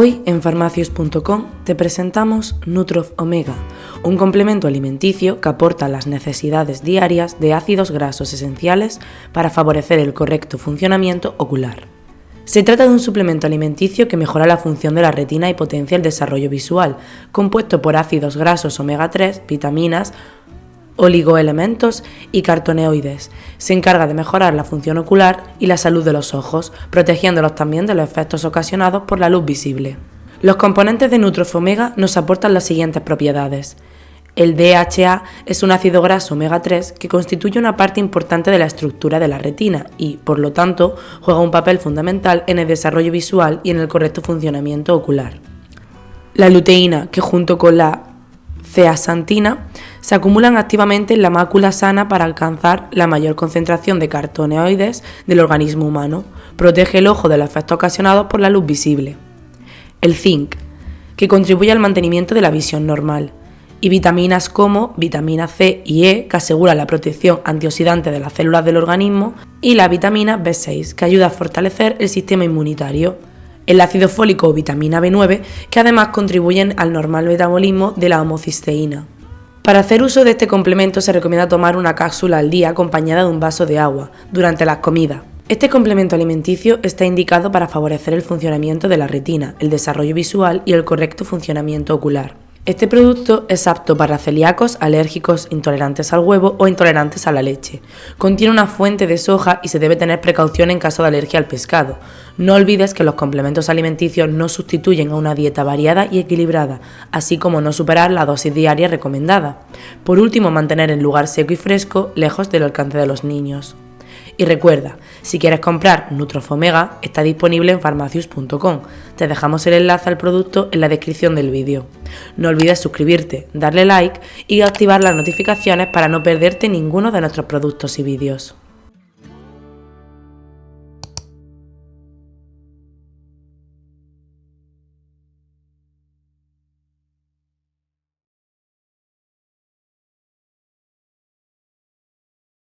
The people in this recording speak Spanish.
Hoy en farmacios.com te presentamos Nutrof Omega, un complemento alimenticio que aporta las necesidades diarias de ácidos grasos esenciales para favorecer el correcto funcionamiento ocular. Se trata de un suplemento alimenticio que mejora la función de la retina y potencia el desarrollo visual, compuesto por ácidos grasos omega 3, vitaminas, oligoelementos y cartoneoides. Se encarga de mejorar la función ocular y la salud de los ojos, protegiéndolos también de los efectos ocasionados por la luz visible. Los componentes de Nutrofomega nos aportan las siguientes propiedades. El DHA es un ácido graso omega 3 que constituye una parte importante de la estructura de la retina y, por lo tanto, juega un papel fundamental en el desarrollo visual y en el correcto funcionamiento ocular. La luteína, que junto con la ceasantina se acumulan activamente en la mácula sana para alcanzar la mayor concentración de cartoneoides del organismo humano. Protege el ojo de los efectos ocasionados por la luz visible. El zinc, que contribuye al mantenimiento de la visión normal. Y vitaminas como vitamina C y E, que asegura la protección antioxidante de las células del organismo. Y la vitamina B6, que ayuda a fortalecer el sistema inmunitario el ácido fólico o vitamina B9, que además contribuyen al normal metabolismo de la homocisteína. Para hacer uso de este complemento se recomienda tomar una cápsula al día acompañada de un vaso de agua durante las comidas. Este complemento alimenticio está indicado para favorecer el funcionamiento de la retina, el desarrollo visual y el correcto funcionamiento ocular. Este producto es apto para celíacos, alérgicos, intolerantes al huevo o intolerantes a la leche. Contiene una fuente de soja y se debe tener precaución en caso de alergia al pescado. No olvides que los complementos alimenticios no sustituyen a una dieta variada y equilibrada, así como no superar la dosis diaria recomendada. Por último, mantener el lugar seco y fresco lejos del alcance de los niños. Y recuerda, si quieres comprar Nutrofomega, está disponible en farmacius.com. Te dejamos el enlace al producto en la descripción del vídeo. No olvides suscribirte, darle like y activar las notificaciones para no perderte ninguno de nuestros productos y vídeos.